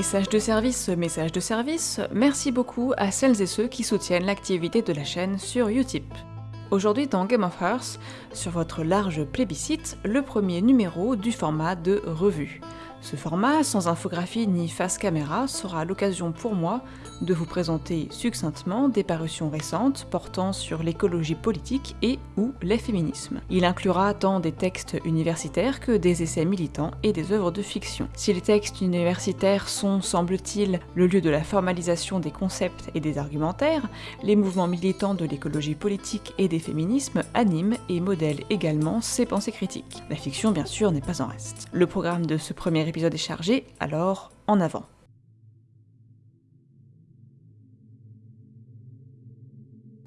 Message de service, message de service, merci beaucoup à celles et ceux qui soutiennent l'activité de la chaîne sur Utip. Aujourd'hui dans Game of Hearth, sur votre large plébiscite, le premier numéro du format de revue. Ce format, sans infographie ni face caméra, sera l'occasion pour moi de vous présenter succinctement des parutions récentes portant sur l'écologie politique et ou les féminismes. Il inclura tant des textes universitaires que des essais militants et des œuvres de fiction. Si les textes universitaires sont, semble-t-il, le lieu de la formalisation des concepts et des argumentaires, les mouvements militants de l'écologie politique et des féminismes animent et modèlent également ces pensées critiques. La fiction, bien sûr, n'est pas en reste. Le programme de ce premier épisode est chargé, alors en avant.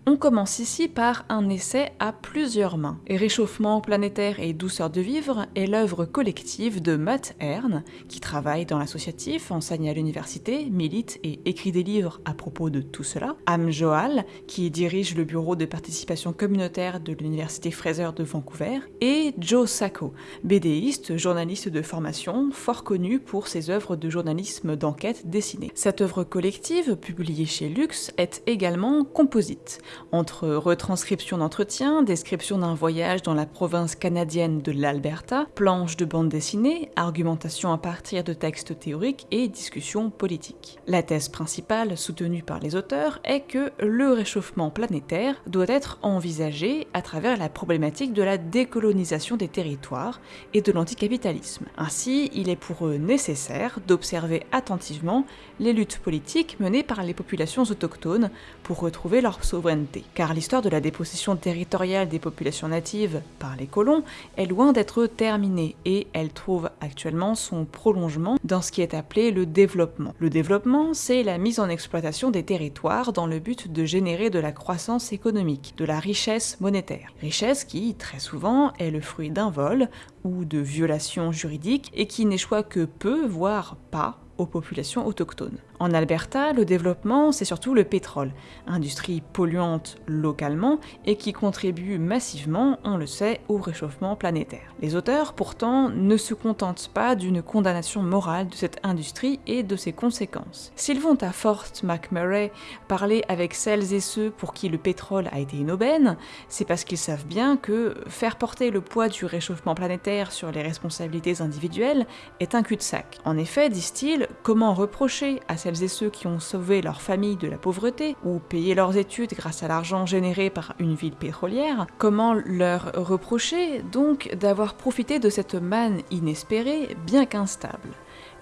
On commence ici par un essai à plusieurs mains. Réchauffement planétaire et douceur de vivre est l'œuvre collective de Matt Hearn, qui travaille dans l'associatif, enseigne à l'université, milite et écrit des livres à propos de tout cela. Am Joal, qui dirige le bureau de participation communautaire de l'université Fraser de Vancouver. Et Joe Sacco, BDiste, journaliste de formation, fort connu pour ses œuvres de journalisme d'enquête dessinée. Cette œuvre collective, publiée chez Lux, est également composite entre retranscription d'entretien, description d'un voyage dans la province canadienne de l'Alberta, planches de bande dessinée, argumentation à partir de textes théoriques et discussions politiques. La thèse principale soutenue par les auteurs est que le réchauffement planétaire doit être envisagé à travers la problématique de la décolonisation des territoires et de l'anticapitalisme. Ainsi, il est pour eux nécessaire d'observer attentivement les luttes politiques menées par les populations autochtones pour retrouver leur souveraineté car l'histoire de la dépossession territoriale des populations natives par les colons est loin d'être terminée et elle trouve actuellement son prolongement dans ce qui est appelé le développement. Le développement, c'est la mise en exploitation des territoires dans le but de générer de la croissance économique, de la richesse monétaire. Richesse qui, très souvent, est le fruit d'un vol ou de violations juridiques et qui n'échoit que peu, voire pas, aux populations autochtones. En Alberta, le développement, c'est surtout le pétrole, industrie polluante localement et qui contribue massivement, on le sait, au réchauffement planétaire. Les auteurs, pourtant, ne se contentent pas d'une condamnation morale de cette industrie et de ses conséquences. S'ils vont à Fort McMurray parler avec celles et ceux pour qui le pétrole a été une aubaine, c'est parce qu'ils savent bien que faire porter le poids du réchauffement planétaire sur les responsabilités individuelles est un cul-de-sac. En effet, disent-ils, comment reprocher à celles et ceux qui ont sauvé leur famille de la pauvreté ou payé leurs études grâce à l'argent généré par une ville pétrolière, comment leur reprocher donc d'avoir profité de cette manne inespérée bien qu'instable?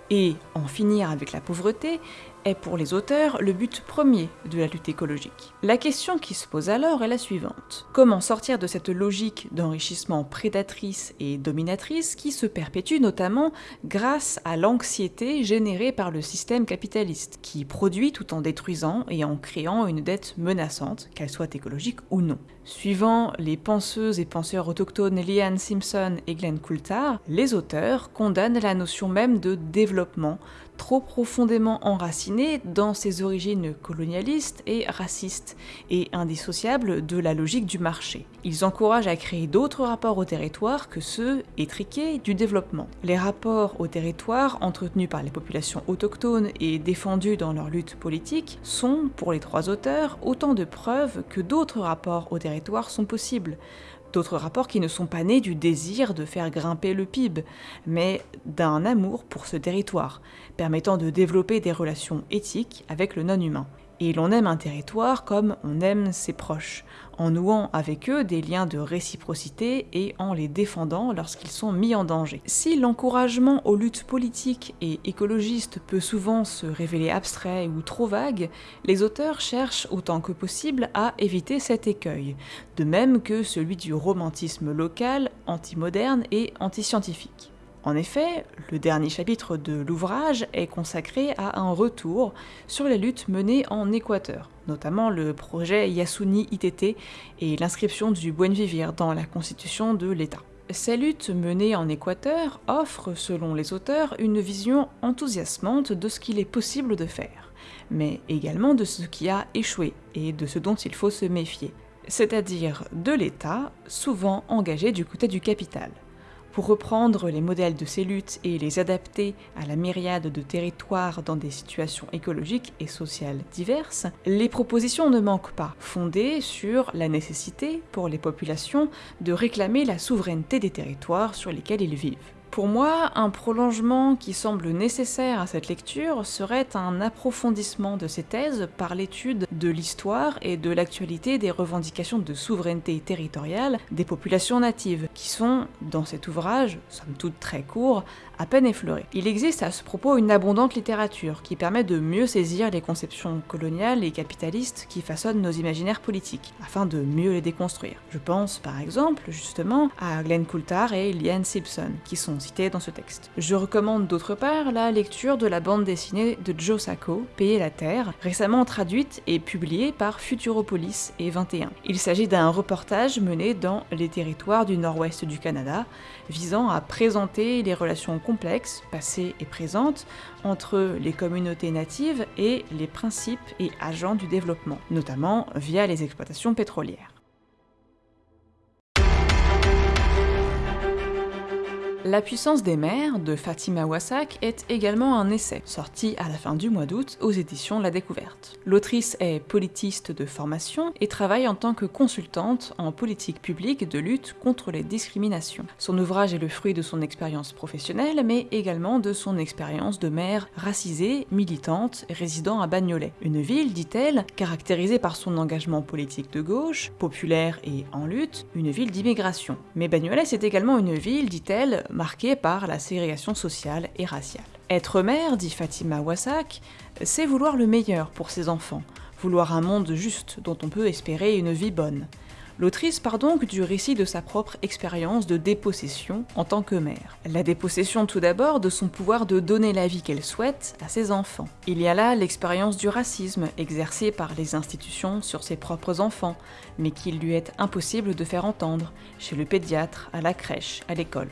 Et en finir avec la pauvreté est pour les auteurs le but premier de la lutte écologique. La question qui se pose alors est la suivante. Comment sortir de cette logique d'enrichissement prédatrice et dominatrice qui se perpétue notamment grâce à l'anxiété générée par le système capitaliste, qui produit tout en détruisant et en créant une dette menaçante, qu'elle soit écologique ou non Suivant les penseuses et penseurs autochtones Liane Simpson et Glenn Coulthard, les auteurs condamnent la notion même de développement trop profondément enraciné dans ses origines colonialistes et racistes, et indissociables de la logique du marché. Ils encouragent à créer d'autres rapports au territoire que ceux étriqués du développement. Les rapports au territoire entretenus par les populations autochtones et défendus dans leur lutte politique sont, pour les trois auteurs, autant de preuves que d'autres rapports au territoire sont possibles, D'autres rapports qui ne sont pas nés du désir de faire grimper le PIB, mais d'un amour pour ce territoire, permettant de développer des relations éthiques avec le non-humain et l'on aime un territoire comme on aime ses proches, en nouant avec eux des liens de réciprocité et en les défendant lorsqu'ils sont mis en danger. Si l'encouragement aux luttes politiques et écologistes peut souvent se révéler abstrait ou trop vague, les auteurs cherchent autant que possible à éviter cet écueil, de même que celui du romantisme local, anti-moderne et anti-scientifique. En effet, le dernier chapitre de l'ouvrage est consacré à un retour sur les luttes menées en Équateur, notamment le projet Yasuni ITT et l'inscription du Buen Vivir dans la constitution de l'État. Ces luttes menées en Équateur offrent, selon les auteurs, une vision enthousiasmante de ce qu'il est possible de faire, mais également de ce qui a échoué et de ce dont il faut se méfier, c'est-à-dire de l'État, souvent engagé du côté du capital. Pour reprendre les modèles de ces luttes et les adapter à la myriade de territoires dans des situations écologiques et sociales diverses, les propositions ne manquent pas, fondées sur la nécessité pour les populations de réclamer la souveraineté des territoires sur lesquels ils vivent. Pour moi, un prolongement qui semble nécessaire à cette lecture serait un approfondissement de ces thèses par l'étude de l'histoire et de l'actualité des revendications de souveraineté territoriale des populations natives, qui sont, dans cet ouvrage, somme toute très court, à peine effleurées. Il existe à ce propos une abondante littérature qui permet de mieux saisir les conceptions coloniales et capitalistes qui façonnent nos imaginaires politiques, afin de mieux les déconstruire. Je pense par exemple justement à Glenn Coulthard et Liane Simpson, qui sont dans ce texte. Je recommande d'autre part la lecture de la bande dessinée de Joe Sacco, Payer la Terre, récemment traduite et publiée par Futuropolis et 21. Il s'agit d'un reportage mené dans les territoires du nord-ouest du Canada, visant à présenter les relations complexes, passées et présentes, entre les communautés natives et les principes et agents du développement, notamment via les exploitations pétrolières. La puissance des mers de Fatima Wassak est également un essai, sorti à la fin du mois d'août aux éditions La Découverte. L'autrice est politiste de formation et travaille en tant que consultante en politique publique de lutte contre les discriminations. Son ouvrage est le fruit de son expérience professionnelle, mais également de son expérience de mère racisée, militante, résidant à Bagnolet. Une ville, dit-elle, caractérisée par son engagement politique de gauche, populaire et en lutte, une ville d'immigration. Mais Bagnolet, c'est également une ville, dit-elle, marquée par la ségrégation sociale et raciale. Être mère, dit Fatima Wassak, c'est vouloir le meilleur pour ses enfants, vouloir un monde juste dont on peut espérer une vie bonne. L'autrice part donc du récit de sa propre expérience de dépossession en tant que mère. La dépossession tout d'abord de son pouvoir de donner la vie qu'elle souhaite à ses enfants. Il y a là l'expérience du racisme exercé par les institutions sur ses propres enfants, mais qu'il lui est impossible de faire entendre, chez le pédiatre, à la crèche, à l'école.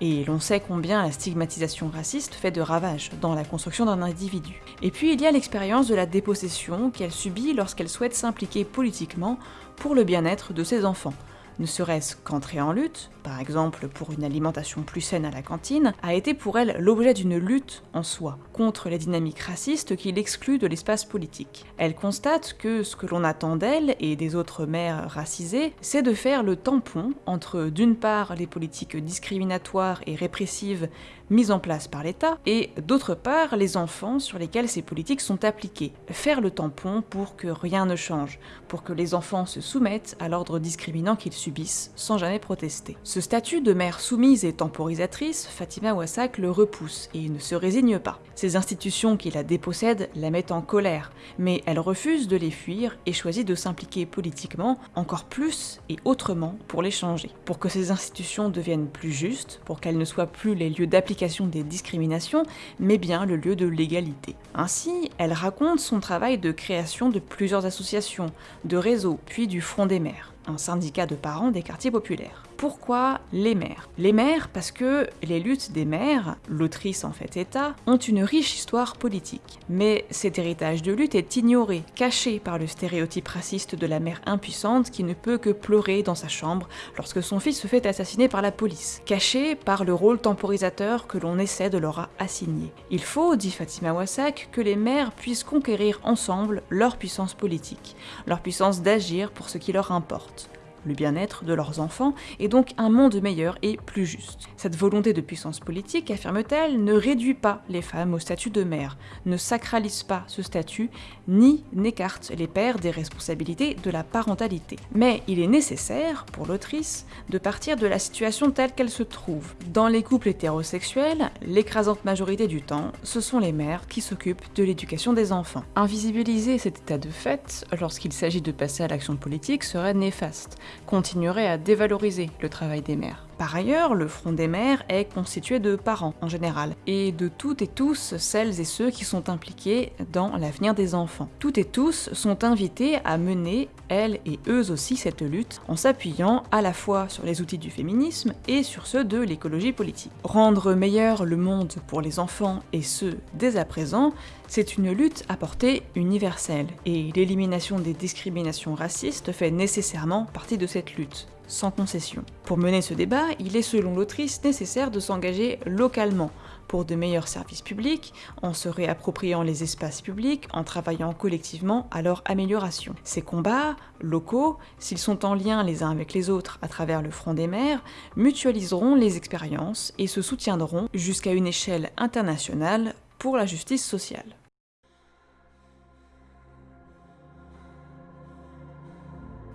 Et l'on sait combien la stigmatisation raciste fait de ravages dans la construction d'un individu. Et puis il y a l'expérience de la dépossession qu'elle subit lorsqu'elle souhaite s'impliquer politiquement pour le bien-être de ses enfants, ne serait-ce qu'entrer en lutte, par exemple pour une alimentation plus saine à la cantine, a été pour elle l'objet d'une lutte en soi, contre les dynamiques racistes qui l'excluent de l'espace politique. Elle constate que ce que l'on attend d'elle et des autres mères racisées, c'est de faire le tampon entre d'une part les politiques discriminatoires et répressives mises en place par l'État, et d'autre part les enfants sur lesquels ces politiques sont appliquées. Faire le tampon pour que rien ne change, pour que les enfants se soumettent à l'ordre discriminant qu'ils subissent sans jamais protester. Ce statut de mère soumise et temporisatrice, Fatima Wassak le repousse et ne se résigne pas. Ces institutions qui la dépossèdent la mettent en colère, mais elle refuse de les fuir et choisit de s'impliquer politiquement encore plus et autrement pour les changer. Pour que ces institutions deviennent plus justes, pour qu'elles ne soient plus les lieux d'application des discriminations, mais bien le lieu de l'égalité. Ainsi, elle raconte son travail de création de plusieurs associations, de réseaux, puis du Front des mères un syndicat de parents des quartiers populaires. Pourquoi les mères? Les mères parce que les luttes des mères, l'autrice en fait état, ont une riche histoire politique. Mais cet héritage de lutte est ignoré, caché par le stéréotype raciste de la mère impuissante qui ne peut que pleurer dans sa chambre lorsque son fils se fait assassiner par la police, caché par le rôle temporisateur que l'on essaie de leur assigner. Il faut, dit Fatima Wassak, que les mères puissent conquérir ensemble leur puissance politique, leur puissance d'agir pour ce qui leur importe le bien-être de leurs enfants, et donc un monde meilleur et plus juste. Cette volonté de puissance politique, affirme-t-elle, ne réduit pas les femmes au statut de mère, ne sacralise pas ce statut, ni n'écarte les pères des responsabilités de la parentalité. Mais il est nécessaire, pour l'autrice, de partir de la situation telle qu'elle se trouve. Dans les couples hétérosexuels, l'écrasante majorité du temps, ce sont les mères qui s'occupent de l'éducation des enfants. Invisibiliser cet état de fait, lorsqu'il s'agit de passer à l'action politique, serait néfaste, continuerait à dévaloriser le travail des mères. Par ailleurs, le Front des mères est constitué de parents en général, et de toutes et tous celles et ceux qui sont impliqués dans l'avenir des enfants. Toutes et tous sont invités à mener, elles et eux aussi, cette lutte, en s'appuyant à la fois sur les outils du féminisme et sur ceux de l'écologie politique. Rendre meilleur le monde pour les enfants, et ce, dès à présent, c'est une lutte à portée universelle, et l'élimination des discriminations racistes fait nécessairement partie de cette lutte. Sans concession. Pour mener ce débat, il est selon l'autrice nécessaire de s'engager localement, pour de meilleurs services publics, en se réappropriant les espaces publics, en travaillant collectivement à leur amélioration. Ces combats, locaux, s'ils sont en lien les uns avec les autres à travers le front des mers, mutualiseront les expériences et se soutiendront jusqu'à une échelle internationale pour la justice sociale.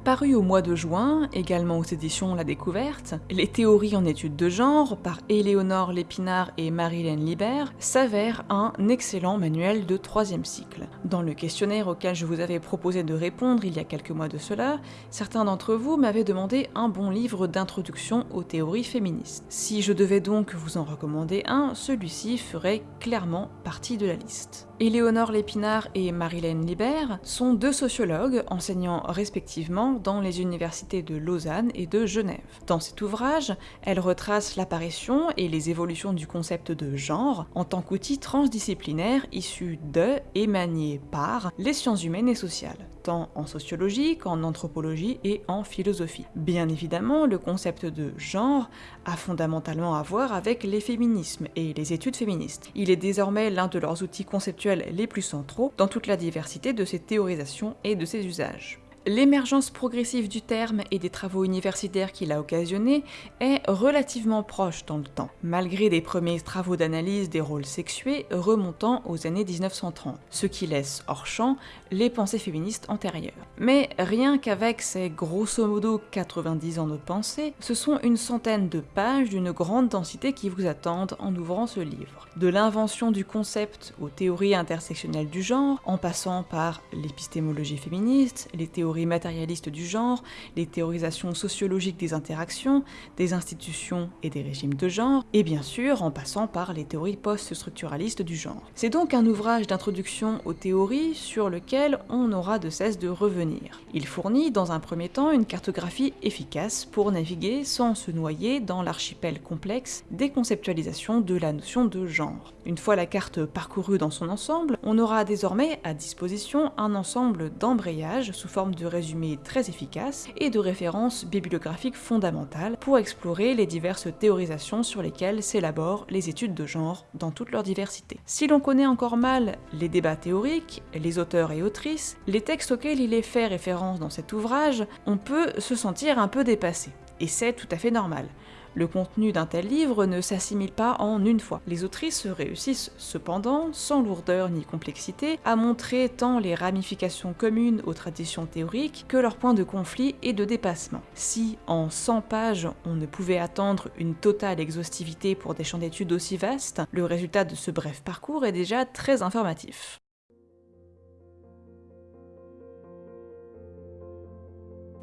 Paru au mois de juin, également aux éditions La Découverte, Les théories en études de genre par Éléonore Lépinard et Marilène Libert s'avère un excellent manuel de troisième cycle. Dans le questionnaire auquel je vous avais proposé de répondre il y a quelques mois de cela, certains d'entre vous m'avaient demandé un bon livre d'introduction aux théories féministes. Si je devais donc vous en recommander un, celui-ci ferait clairement partie de la liste. Éléonore Lépinard et Marilène Libert sont deux sociologues enseignant respectivement dans les universités de Lausanne et de Genève. Dans cet ouvrage, elles retracent l'apparition et les évolutions du concept de genre en tant qu'outil transdisciplinaire issu de et manié par les sciences humaines et sociales, tant en sociologie qu'en anthropologie et en philosophie. Bien évidemment, le concept de genre a fondamentalement à voir avec les féminismes et les études féministes. Il est désormais l'un de leurs outils conceptuels les plus centraux dans toute la diversité de ses théorisations et de ses usages. L'émergence progressive du terme et des travaux universitaires qu'il a occasionnés est relativement proche dans le temps, malgré des premiers travaux d'analyse des rôles sexués remontant aux années 1930, ce qui laisse hors champ les pensées féministes antérieures. Mais rien qu'avec ces grosso modo 90 ans de pensée, ce sont une centaine de pages d'une grande densité qui vous attendent en ouvrant ce livre. De l'invention du concept aux théories intersectionnelles du genre, en passant par l'épistémologie féministe, les matérialistes du genre, les théorisations sociologiques des interactions, des institutions et des régimes de genre, et bien sûr en passant par les théories post-structuralistes du genre. C'est donc un ouvrage d'introduction aux théories sur lequel on n'aura de cesse de revenir. Il fournit dans un premier temps une cartographie efficace pour naviguer sans se noyer dans l'archipel complexe des conceptualisations de la notion de genre. Une fois la carte parcourue dans son ensemble, on aura désormais à disposition un ensemble d'embrayages sous forme de résumés très efficaces et de références bibliographiques fondamentales pour explorer les diverses théorisations sur lesquelles s'élaborent les études de genre dans toute leur diversité. Si l'on connaît encore mal les débats théoriques, les auteurs et autrices, les textes auxquels il est fait référence dans cet ouvrage, on peut se sentir un peu dépassé. Et c'est tout à fait normal. Le contenu d'un tel livre ne s'assimile pas en une fois. Les autrices réussissent cependant, sans lourdeur ni complexité, à montrer tant les ramifications communes aux traditions théoriques que leurs points de conflit et de dépassement. Si, en 100 pages, on ne pouvait attendre une totale exhaustivité pour des champs d'études aussi vastes, le résultat de ce bref parcours est déjà très informatif.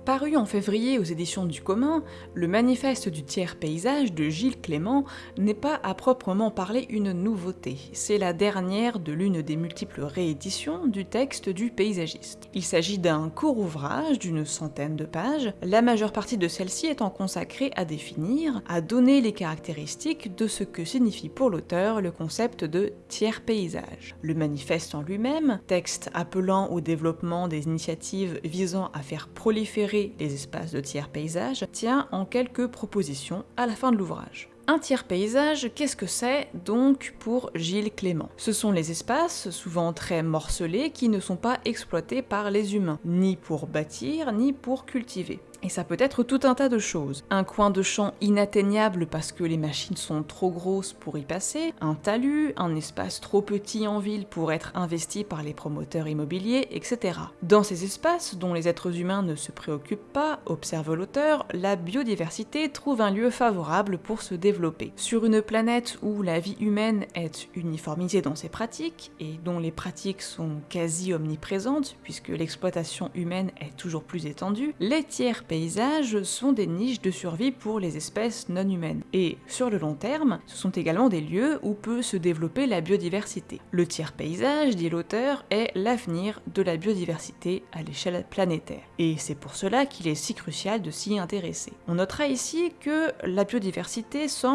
Paru en février aux éditions du commun, le manifeste du tiers paysage de Gilles Clément n'est pas à proprement parler une nouveauté, c'est la dernière de l'une des multiples rééditions du texte du paysagiste. Il s'agit d'un court ouvrage d'une centaine de pages, la majeure partie de celle-ci étant consacrée à définir, à donner les caractéristiques de ce que signifie pour l'auteur le concept de tiers paysage. Le manifeste en lui-même, texte appelant au développement des initiatives visant à faire proliférer les espaces de tiers paysage tient en quelques propositions à la fin de l'ouvrage. Un tiers paysage, qu'est-ce que c'est donc pour Gilles Clément? Ce sont les espaces, souvent très morcelés, qui ne sont pas exploités par les humains, ni pour bâtir, ni pour cultiver. Et ça peut être tout un tas de choses. Un coin de champ inatteignable parce que les machines sont trop grosses pour y passer, un talus, un espace trop petit en ville pour être investi par les promoteurs immobiliers, etc. Dans ces espaces, dont les êtres humains ne se préoccupent pas, observe l'auteur, la biodiversité trouve un lieu favorable pour se développer. Sur une planète où la vie humaine est uniformisée dans ses pratiques, et dont les pratiques sont quasi omniprésentes, puisque l'exploitation humaine est toujours plus étendue, les tiers paysages sont des niches de survie pour les espèces non humaines. Et sur le long terme, ce sont également des lieux où peut se développer la biodiversité. Le tiers paysage, dit l'auteur, est l'avenir de la biodiversité à l'échelle planétaire. Et c'est pour cela qu'il est si crucial de s'y intéresser. On notera ici que la biodiversité semble,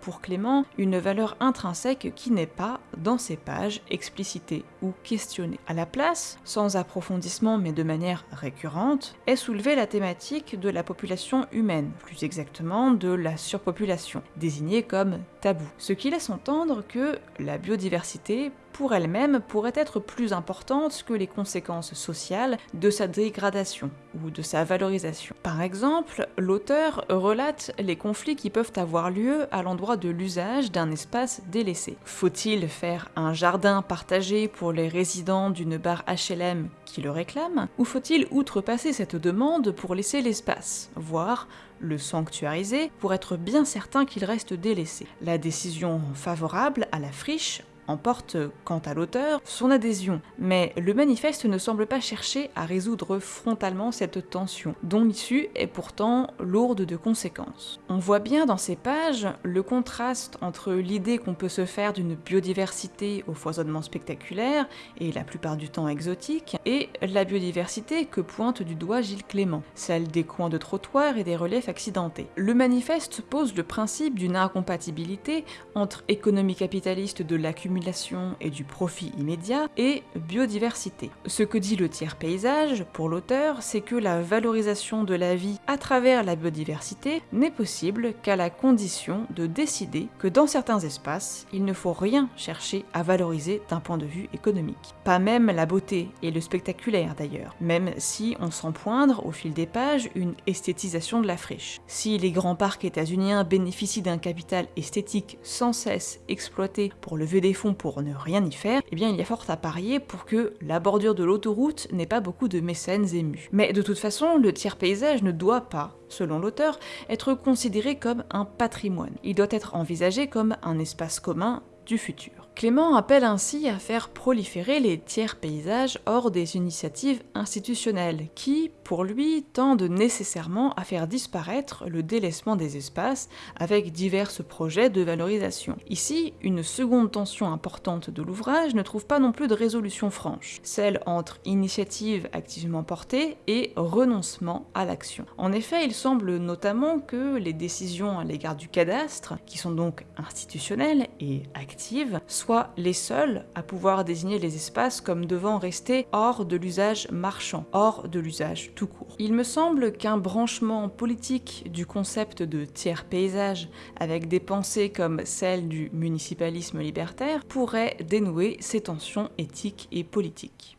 pour Clément, une valeur intrinsèque qui n'est pas, dans ces pages, explicitée ou questionnée. À la place, sans approfondissement mais de manière récurrente, est soulevée la thématique de la population humaine, plus exactement de la surpopulation, désignée comme tabou, ce qui laisse entendre que la biodiversité pour elle-même pourrait être plus importante que les conséquences sociales de sa dégradation ou de sa valorisation. Par exemple, l'auteur relate les conflits qui peuvent avoir lieu à l'endroit de l'usage d'un espace délaissé. Faut-il faire un jardin partagé pour les résidents d'une barre HLM qui le réclament Ou faut-il outrepasser cette demande pour laisser l'espace, voire le sanctuariser pour être bien certain qu'il reste délaissé. La décision favorable à la friche emporte, quant à l'auteur, son adhésion, mais le manifeste ne semble pas chercher à résoudre frontalement cette tension, dont l'issue est pourtant lourde de conséquences. On voit bien dans ces pages le contraste entre l'idée qu'on peut se faire d'une biodiversité au foisonnement spectaculaire, et la plupart du temps exotique, et la biodiversité que pointe du doigt Gilles Clément, celle des coins de trottoir et des reliefs accidentés. Le manifeste pose le principe d'une incompatibilité entre économie capitaliste de l'accumulation et du profit immédiat, et biodiversité. Ce que dit le tiers paysage, pour l'auteur, c'est que la valorisation de la vie à travers la biodiversité n'est possible qu'à la condition de décider que dans certains espaces, il ne faut rien chercher à valoriser d'un point de vue économique. Pas même la beauté et le spectaculaire d'ailleurs, même si on sent poindre au fil des pages une esthétisation de la friche. Si les grands parcs états-uniens bénéficient d'un capital esthétique sans cesse exploité pour lever des fonds pour ne rien y faire, eh bien il y a fort à parier pour que la bordure de l'autoroute n'ait pas beaucoup de mécènes émus. Mais de toute façon, le tiers paysage ne doit pas, selon l'auteur, être considéré comme un patrimoine. Il doit être envisagé comme un espace commun du futur. Clément appelle ainsi à faire proliférer les tiers paysages hors des initiatives institutionnelles, qui, pour lui, tendent nécessairement à faire disparaître le délaissement des espaces avec divers projets de valorisation. Ici, une seconde tension importante de l'ouvrage ne trouve pas non plus de résolution franche, celle entre initiative activement portée et renoncement à l'action. En effet, il semble notamment que les décisions à l'égard du cadastre, qui sont donc institutionnelles et actives, les seuls à pouvoir désigner les espaces comme devant rester hors de l'usage marchand, hors de l'usage tout court. Il me semble qu'un branchement politique du concept de tiers paysage avec des pensées comme celle du municipalisme libertaire pourrait dénouer ces tensions éthiques et politiques.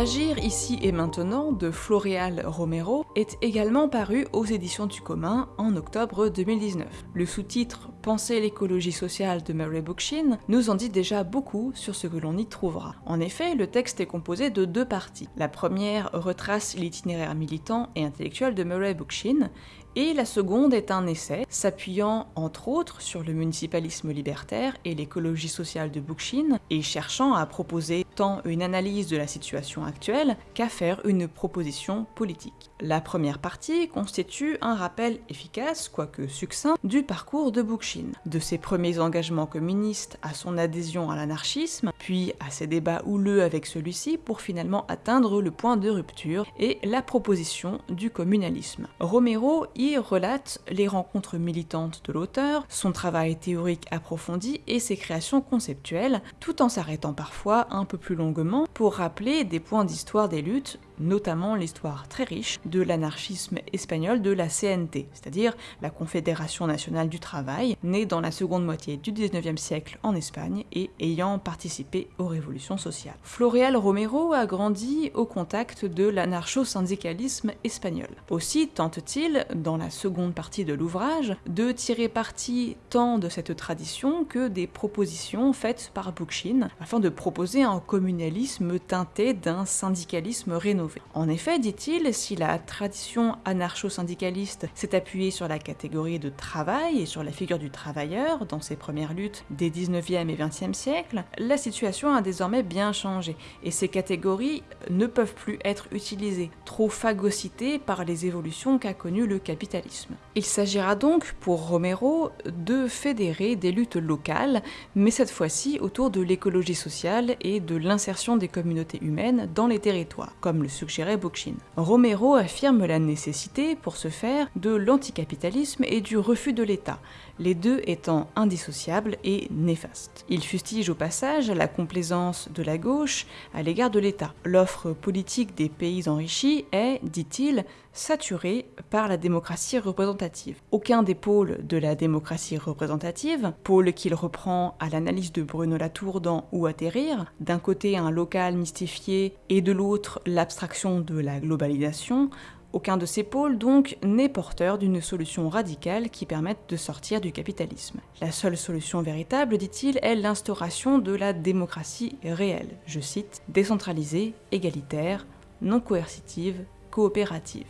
Agir ici et maintenant de Floréal Romero est également paru aux éditions du commun en octobre 2019. Le sous-titre Penser l'écologie sociale de Murray Bookchin nous en dit déjà beaucoup sur ce que l'on y trouvera. En effet, le texte est composé de deux parties. La première retrace l'itinéraire militant et intellectuel de Murray Bookchin et la seconde est un essai s'appuyant entre autres sur le municipalisme libertaire et l'écologie sociale de Bookchin et cherchant à proposer tant une analyse de la situation actuelle qu'à faire une proposition politique. La première partie constitue un rappel efficace, quoique succinct, du parcours de Bookchin, de ses premiers engagements communistes à son adhésion à l'anarchisme, puis à ses débats houleux avec celui-ci pour finalement atteindre le point de rupture et la proposition du communalisme. Romero relate les rencontres militantes de l'auteur, son travail théorique approfondi et ses créations conceptuelles, tout en s'arrêtant parfois un peu plus longuement pour rappeler des points d'histoire des luttes notamment l'histoire très riche de l'anarchisme espagnol de la CNT, c'est-à-dire la Confédération nationale du travail, née dans la seconde moitié du 19e siècle en Espagne et ayant participé aux révolutions sociales. Floreal Romero a grandi au contact de l'anarcho-syndicalisme espagnol. Aussi tente-t-il, dans la seconde partie de l'ouvrage, de tirer parti tant de cette tradition que des propositions faites par Bookchin afin de proposer un communalisme teinté d'un syndicalisme rénové. En effet, dit-il, si la tradition anarcho-syndicaliste s'est appuyée sur la catégorie de travail et sur la figure du travailleur dans ses premières luttes des 19e et 20e siècles, la situation a désormais bien changé et ces catégories ne peuvent plus être utilisées, trop phagocytées par les évolutions qu'a connues le capitalisme. Il s'agira donc pour Romero de fédérer des luttes locales, mais cette fois-ci autour de l'écologie sociale et de l'insertion des communautés humaines dans les territoires, comme le suggérait Bookchin. Romero affirme la nécessité, pour ce faire, de l'anticapitalisme et du refus de l'État, les deux étant indissociables et néfastes. Il fustige au passage la complaisance de la gauche à l'égard de l'État. L'offre politique des pays enrichis est, dit-il, saturée par la démocratie représentative. Aucun des pôles de la démocratie représentative, pôle qu'il reprend à l'analyse de Bruno Latour dans Où atterrir, d'un côté un local mystifié et de l'autre l'abstraction de la globalisation, aucun de ces pôles, donc, n'est porteur d'une solution radicale qui permette de sortir du capitalisme. La seule solution véritable, dit-il, est l'instauration de la démocratie réelle, je cite, décentralisée, égalitaire, non coercitive, coopérative.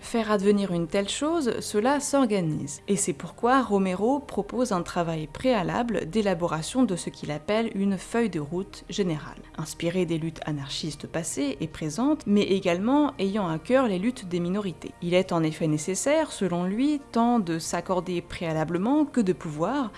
Faire advenir une telle chose, cela s'organise. Et c'est pourquoi Romero propose un travail préalable d'élaboration de ce qu'il appelle une feuille de route générale, inspirée des luttes anarchistes passées et présentes, mais également ayant à cœur les luttes des minorités. Il est en effet nécessaire, selon lui, tant de s'accorder préalablement que de pouvoir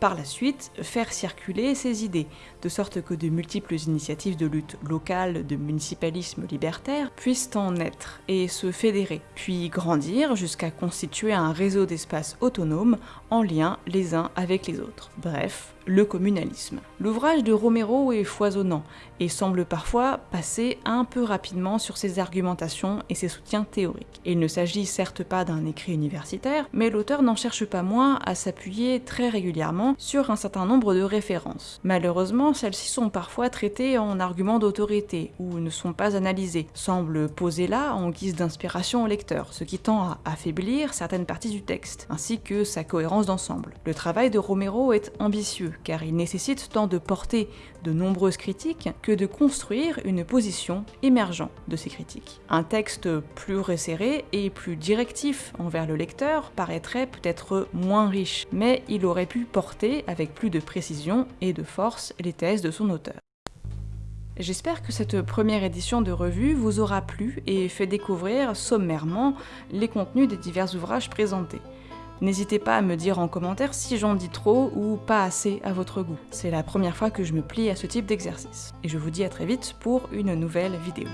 par la suite faire circuler ses idées, de sorte que de multiples initiatives de lutte locale, de municipalisme libertaire puissent en naître et se fédérer, puis grandir jusqu'à constituer un réseau d'espaces autonomes en lien les uns avec les autres. Bref, le communalisme. L'ouvrage de Romero est foisonnant et semble parfois passer un peu rapidement sur ses argumentations et ses soutiens théoriques. Il ne s'agit certes pas d'un écrit universitaire, mais l'auteur n'en cherche pas moins à s'appuyer très régulièrement sur un certain nombre de références. Malheureusement, celles-ci sont parfois traitées en arguments d'autorité ou ne sont pas analysées, semblent poser là en guise d'inspiration au lecteur, ce qui tend à affaiblir certaines parties du texte, ainsi que sa cohérence d'ensemble. Le travail de Romero est ambitieux, car il nécessite tant de porter de nombreuses critiques que de construire une position émergente de ces critiques. Un texte plus resserré et plus directif envers le lecteur paraîtrait peut-être moins riche, mais il aurait pu porter avec plus de précision et de force les thèses de son auteur. J'espère que cette première édition de revue vous aura plu et fait découvrir sommairement les contenus des divers ouvrages présentés. N'hésitez pas à me dire en commentaire si j'en dis trop ou pas assez à votre goût. C'est la première fois que je me plie à ce type d'exercice. Et je vous dis à très vite pour une nouvelle vidéo.